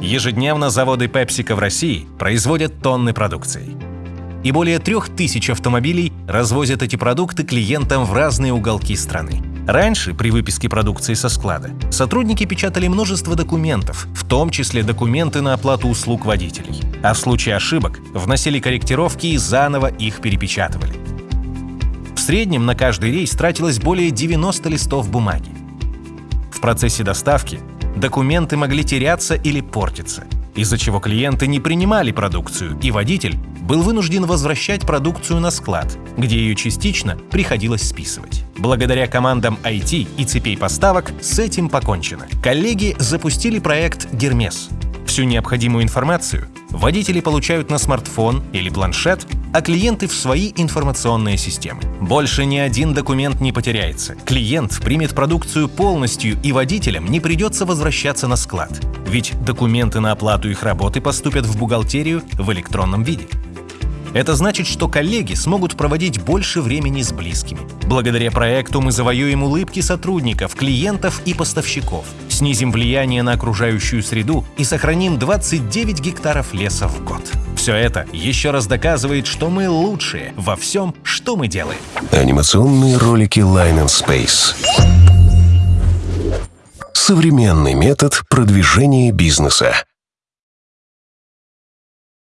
Ежедневно заводы PepsiCo в России производят тонны продукции. И более трех тысяч автомобилей развозят эти продукты клиентам в разные уголки страны. Раньше, при выписке продукции со склада, сотрудники печатали множество документов, в том числе документы на оплату услуг водителей. А в случае ошибок вносили корректировки и заново их перепечатывали. В среднем на каждый рейс тратилось более 90 листов бумаги. В процессе доставки документы могли теряться или портиться, из-за чего клиенты не принимали продукцию, и водитель был вынужден возвращать продукцию на склад, где ее частично приходилось списывать. Благодаря командам IT и цепей поставок с этим покончено. Коллеги запустили проект «Гермес». Всю необходимую информацию водители получают на смартфон или планшет, а клиенты в свои информационные системы. Больше ни один документ не потеряется. Клиент примет продукцию полностью, и водителям не придется возвращаться на склад. Ведь документы на оплату их работы поступят в бухгалтерию в электронном виде. Это значит, что коллеги смогут проводить больше времени с близкими. Благодаря проекту мы завоюем улыбки сотрудников, клиентов и поставщиков, снизим влияние на окружающую среду и сохраним 29 гектаров леса в год. Все это еще раз доказывает, что мы лучшие во всем, что мы делаем. Анимационные ролики Line and Space. Современный метод продвижения бизнеса.